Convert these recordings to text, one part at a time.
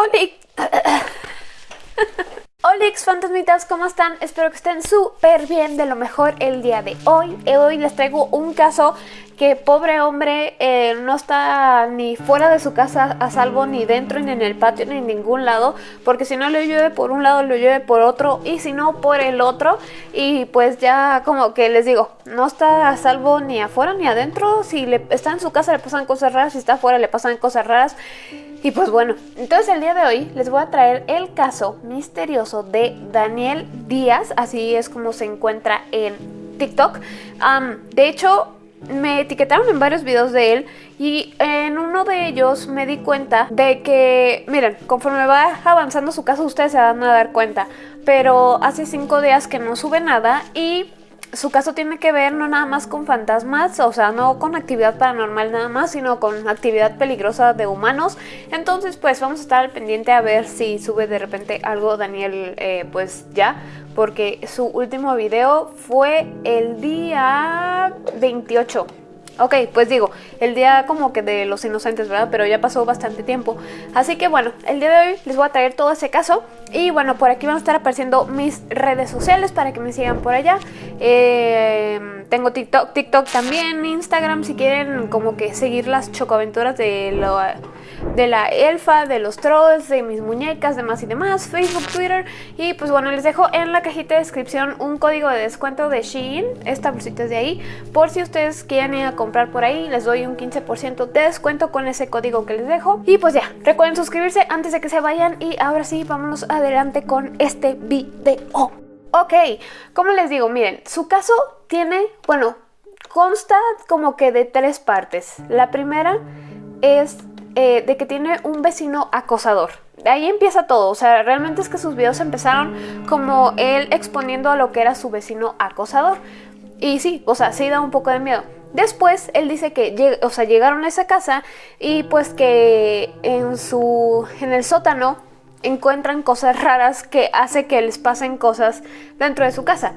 Oli Olix fantasmitas, ¿cómo están? Espero que estén súper bien, de lo mejor el día de hoy. Hoy les traigo un caso que pobre hombre eh, no está ni fuera de su casa a salvo, ni dentro, ni en el patio, ni en ningún lado, porque si no le llueve por un lado, le llueve por otro, y si no por el otro, y pues ya como que les digo, no está a salvo ni afuera ni adentro, si está en su casa le pasan cosas raras, si está afuera le pasan cosas raras, y pues bueno, entonces el día de hoy les voy a traer el caso misterioso de Daniel Díaz, así es como se encuentra en TikTok. de hecho, me etiquetaron en varios videos de él y en uno de ellos me di cuenta de que, miren, conforme va avanzando su caso ustedes se van a dar cuenta, pero hace cinco días que no sube nada y su caso tiene que ver no nada más con fantasmas, o sea, no con actividad paranormal nada más, sino con actividad peligrosa de humanos. Entonces, pues vamos a estar al pendiente a ver si sube de repente algo Daniel, eh, pues ya, porque su último video fue el día 28 Ok, pues digo, el día como que de los inocentes, ¿verdad? Pero ya pasó bastante tiempo. Así que bueno, el día de hoy les voy a traer todo ese caso. Y bueno, por aquí van a estar apareciendo mis redes sociales para que me sigan por allá. Eh, tengo TikTok, TikTok también, Instagram si quieren como que seguir las chocoaventuras de lo de la elfa, de los trolls, de mis muñecas, demás y demás, Facebook, Twitter. Y pues bueno, les dejo en la cajita de descripción un código de descuento de Shein, esta bolsita es de ahí, por si ustedes quieren ir a comprar por ahí, les doy un 15% de descuento con ese código que les dejo. Y pues ya, recuerden suscribirse antes de que se vayan. Y ahora sí, vámonos adelante con este video. Ok, como les digo, miren, su caso tiene, bueno, consta como que de tres partes. La primera es eh, de que tiene un vecino acosador. De ahí empieza todo, o sea, realmente es que sus videos empezaron como él exponiendo a lo que era su vecino acosador. Y sí, o sea, sí da un poco de miedo. Después él dice que o sea, llegaron a esa casa y pues que en su en el sótano encuentran cosas raras que hace que les pasen cosas dentro de su casa.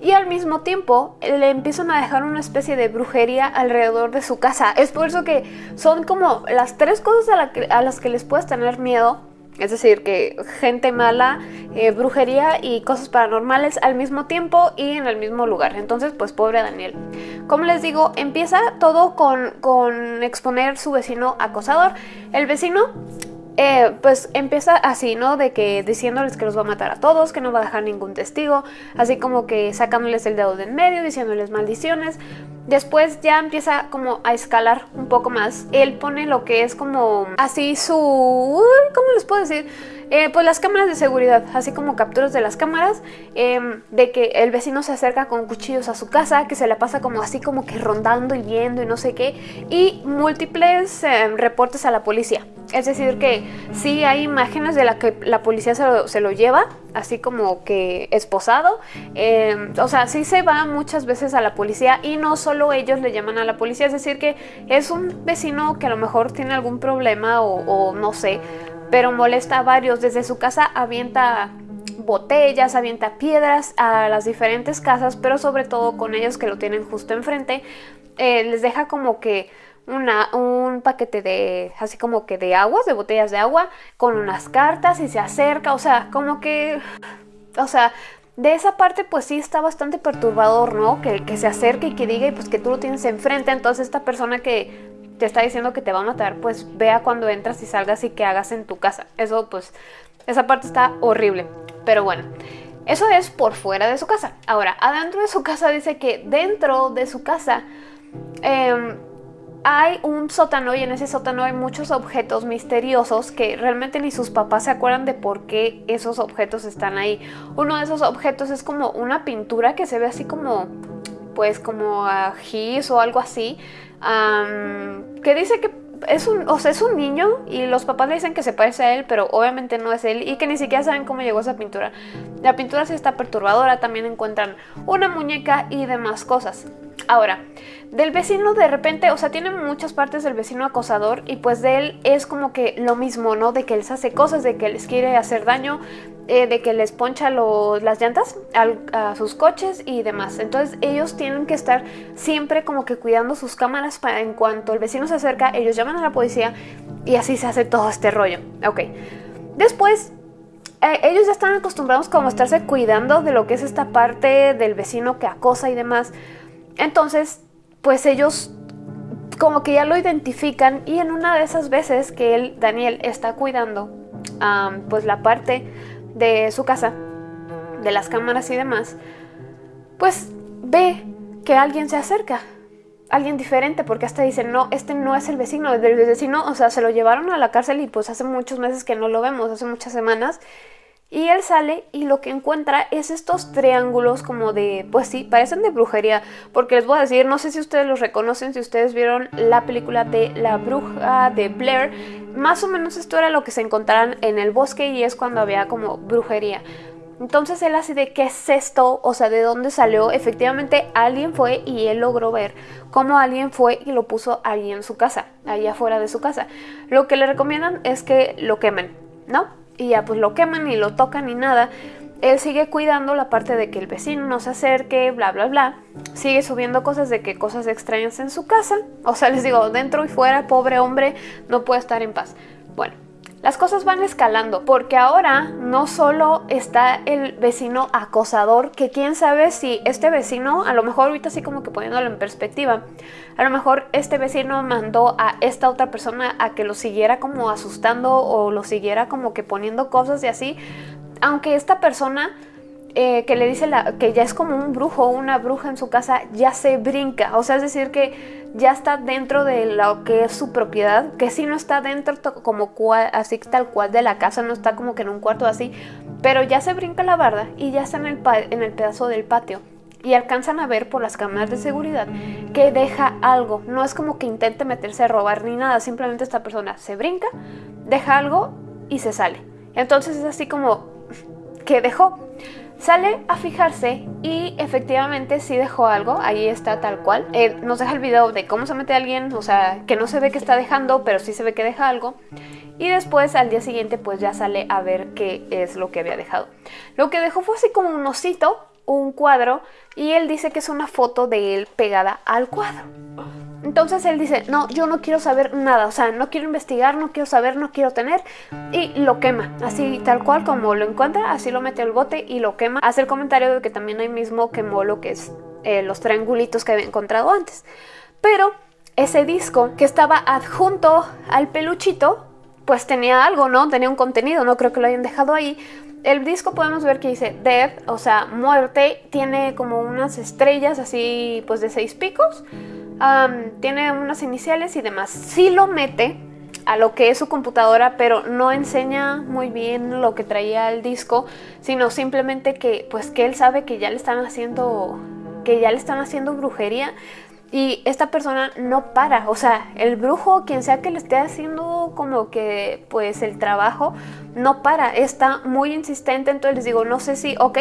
Y al mismo tiempo le empiezan a dejar una especie de brujería alrededor de su casa. Es por eso que son como las tres cosas a, las que les puedes tener miedo. Es decir, que gente mala, eh, brujería y cosas paranormales al mismo tiempo y en el mismo lugar. Entonces, pues pobre Daniel. Como les digo, empieza todo con, con exponer su vecino acosador. El vecino eh, pues empieza así, ¿no? De que diciéndoles que los va a matar a todos, que no va a dejar ningún testigo, así como que sacándoles el dedo de en medio, diciéndoles maldiciones. Después ya empieza como a escalar un poco más. Él pone lo que es como así su... ¿Cómo les puedo decir? Eh, pues las cámaras de seguridad, así como capturas de las cámaras, em, de que el vecino se acerca con cuchillos a su casa, que se la pasa como así como que rondando y viendo y no sé qué, y múltiples em, reportes a la policía. Es decir que sí hay imágenes de la que la policía se lo, lleva, así como que esposado, em, o sea, sí se va muchas veces a la policía y no solo ellos le llaman a la policía, es decir que es un vecino que a lo mejor tiene algún problema o no sé, pero molesta a varios. Desde su casa avienta botellas, avienta piedras a las diferentes casas, pero sobre todo con ellos que lo tienen justo enfrente, eh, les deja como que una, un paquete de, así como que de aguas, de botellas de agua, con unas cartas y se acerca, o sea, como que, o sea, de esa parte pues sí está bastante perturbador, ¿no? Que, que se acerque y que diga y pues que tú lo tienes enfrente, entonces esta persona que te está diciendo que te va a matar, pues vea cuando entras y salgas y que hagas en tu casa. Eso pues, esa parte está horrible. Pero bueno, eso es por fuera de su casa. Ahora, adentro de su casa dice que dentro de su casa em, hay un sótano y en ese sótano hay muchos objetos misteriosos que realmente ni sus papás se acuerdan de por qué esos objetos están ahí. Uno de esos objetos es como una pintura que se ve así como, pues como a gis o algo así que dice que es un, o sea, es un niño y los papás le dicen que se parece a él, pero obviamente no es él y que ni siquiera saben cómo llegó esa pintura. La pintura sí está perturbadora, también encuentran una muñeca y demás cosas. Ahora, del vecino de repente, o sea, tiene muchas partes del vecino acosador y pues de él es como que lo mismo, ¿no? De que les hace cosas, de que les quiere hacer daño, eh, de que les poncha las llantas a sus coches y demás. Entonces ellos tienen que estar siempre como que cuidando sus cámaras para en cuanto el vecino se acerca, ellos llaman a la policía y así se hace todo este rollo. Ok. Después eh, ellos ya están acostumbrados como a estarse cuidando de lo que es esta parte del vecino que acosa y demás. Entonces, pues ellos como que ya lo identifican y en una de esas veces que él, Daniel, está cuidando pues la parte de su casa, de las cámaras y demás, pues ve que alguien se acerca, alguien diferente, porque hasta dice, no, este no es el vecino, el vecino, o sea, se lo llevaron a la cárcel y pues hace muchos meses que no lo vemos, hace muchas semanas, y él sale y lo que encuentra es estos triángulos como de, pues sí, parecen de brujería. Porque les voy a decir, no sé si ustedes los reconocen, si ustedes vieron la película de La Bruja de Blair. Más o menos esto era lo que se encontraran en el bosque y es cuando había como brujería. Entonces él así de qué es esto, o sea, de dónde salió. Efectivamente alguien fue y él logró ver cómo alguien fue y lo puso ahí en su casa, ahí afuera de su casa. Lo que le recomiendan es que lo quemen, ¿no? Y ya pues lo queman ni lo tocan ni nada. Él sigue cuidando la parte de que el vecino no se acerque, bla, bla, bla. Sigue subiendo cosas de que cosas extrañas en su casa. O sea, les digo, dentro y fuera, pobre hombre, no puede estar en paz. Bueno, las cosas van escalando porque ahora no solo está el vecino acosador, que quién sabe si este vecino, a lo mejor ahorita así como que poniéndolo en perspectiva, a lo mejor este vecino mandó a esta otra persona a que lo siguiera como asustando o lo siguiera como que poniendo cosas y así, aunque esta persona eh, que le dice la, que ya es como un brujo o una bruja en su casa, ya se brinca. O sea, es decir, que ya está dentro de lo que es su propiedad, que sí no está dentro como así tal cual de la casa, no está como que en un cuarto así, pero ya se brinca la barda y ya está en el, en el pedazo del patio. Y alcanzan a ver por las cámaras de seguridad que deja algo. No es como que intente meterse a robar ni nada, simplemente esta persona se brinca, deja algo y se sale. Entonces es así como que dejó. Sale a fijarse y efectivamente sí dejó algo, ahí está tal cual. Eh, nos deja el video de cómo se mete alguien, o sea, que no se ve que está dejando, pero sí se ve que deja algo. Y después al día siguiente pues ya sale a ver qué es lo que había dejado. Lo que dejó fue así como un osito, un cuadro, y él dice que es una foto de él pegada al cuadro. Entonces él dice, no, yo no quiero saber nada, o sea, no quiero investigar, no quiero saber, no quiero tener, y lo quema, así tal cual como lo encuentra, así lo mete al bote y lo quema. Hace el comentario de que también ahí mismo quemó lo que es eh, los triangulitos que había encontrado antes. Pero ese disco que estaba adjunto al peluchito, pues tenía algo, ¿no? Tenía un contenido, no creo que lo hayan dejado ahí. El disco podemos ver que dice Death, o sea, muerte, tiene como unas estrellas así, pues de seis picos tiene unas iniciales y demás. Sí lo mete a lo que es su computadora, pero no enseña muy bien lo que traía el disco, sino simplemente que pues que él sabe que ya le están haciendo que ya le están haciendo brujería y esta persona no para, o sea, el brujo, quien sea que le esté haciendo como que pues el trabajo, no para, está muy insistente, entonces les digo, no sé si, ok,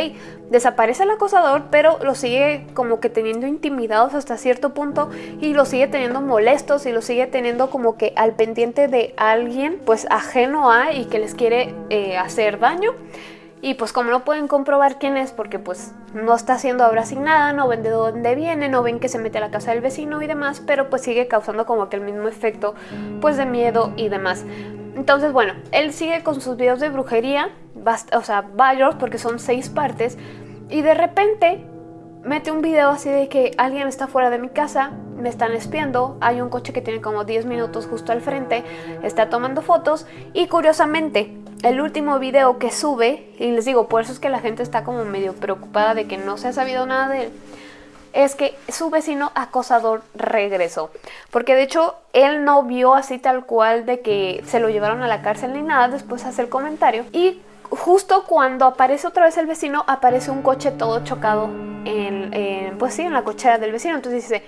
desaparece el acosador, pero lo sigue como que teniendo intimidados hasta cierto punto y lo sigue teniendo molestos y lo sigue teniendo como que al pendiente de alguien pues ajeno a y que les quiere eh, hacer daño. Y pues como no pueden comprobar quién es porque pues no está haciendo ahora sin nada, no ven de dónde viene, no ven que se mete a la casa del vecino y demás, pero pues sigue causando como que el mismo efecto pues de miedo y demás. Entonces bueno, él sigue con sus videos de brujería, o sea, varios porque son seis partes, y de repente mete un video así de que alguien está fuera de mi casa, me están espiando, hay un coche que tiene como 10 minutos justo al frente, está tomando fotos y curiosamente el último video que sube, y les digo, por eso es que la gente está como medio preocupada de que no se ha sabido nada de él, es que su vecino acosador regresó. Porque de hecho él no vio así tal cual de que se lo llevaron a la cárcel ni nada, después hace el comentario. Y justo cuando aparece otra vez el vecino, aparece un coche todo chocado en, pues sí, en la cochera del vecino. Entonces dice,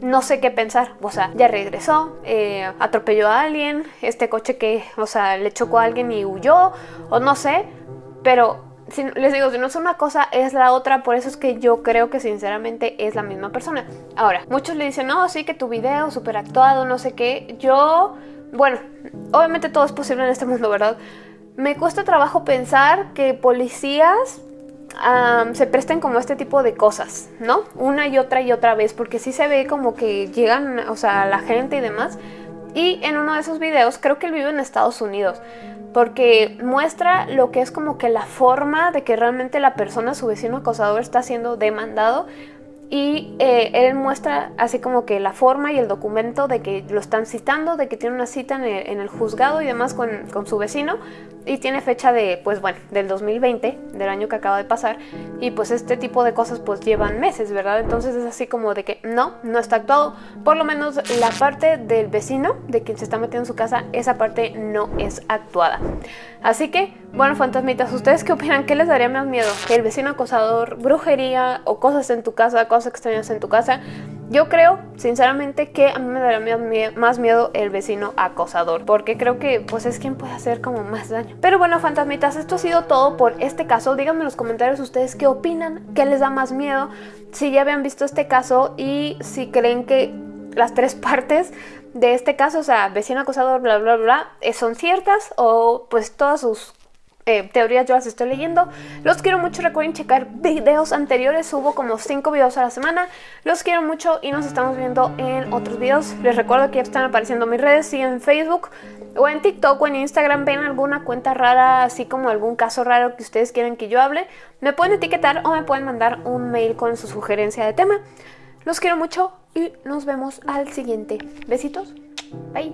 no sé qué pensar. O sea, ya regresó, eh, atropelló a alguien, este coche que, o sea, le chocó a alguien y huyó, o no sé, pero les digo, si no es una cosa, es la otra. Por eso es que yo creo que sinceramente es la misma persona. Ahora, muchos le dicen, no, sí, que tu video súper actuado, no sé qué. Yo, bueno, obviamente todo es posible en este mundo, ¿verdad? Me cuesta trabajo pensar que policías se presten como este tipo de cosas, ¿no? Una y otra y otra vez, porque sí se ve como que llegan, o sea, la gente y demás. Y en uno de esos videos, creo que él vive en Estados Unidos, porque muestra lo que es como que la forma de que realmente la persona, su vecino acosador, está siendo demandado y eh, él muestra así como que la forma y el documento de que lo están citando, de que tiene una cita en el, juzgado y demás con, con, su vecino y tiene fecha de, pues bueno, del 2020, del año que acaba de pasar y pues este tipo de cosas pues llevan meses, ¿verdad? Entonces es así como de que no, no está actuado, por lo menos la parte del vecino, de quien se está metiendo en su casa, esa parte no es actuada. Así que, bueno, fantasmitas, ¿ustedes qué opinan? ¿Qué les daría más miedo? ¿El vecino acosador, brujería o cosas en tu casa, cosas extrañas en tu casa? Yo creo, sinceramente, que a mí me daría más miedo el vecino acosador, porque creo que pues es quien puede hacer como más daño. Pero bueno, fantasmitas, esto ha sido todo por este caso. Díganme en los comentarios ustedes qué opinan, qué les da más miedo, si ya habían visto este caso y si creen que las tres partes de este caso, o sea, vecino acosador, bla, bla, bla, eh, son ciertas o pues todas sus eh, teorías yo las estoy leyendo. Los quiero mucho, recuerden checar videos anteriores, subo como 5 videos a la semana. Los quiero mucho y nos estamos viendo en otros videos. Les recuerdo que ya están apareciendo mis redes, si en Facebook o en TikTok o en Instagram ven alguna cuenta rara, así como algún caso raro que ustedes quieren que yo hable, me pueden etiquetar o me pueden mandar un mail con su sugerencia de tema. Los quiero mucho y nos vemos al siguiente. Besitos. Bye.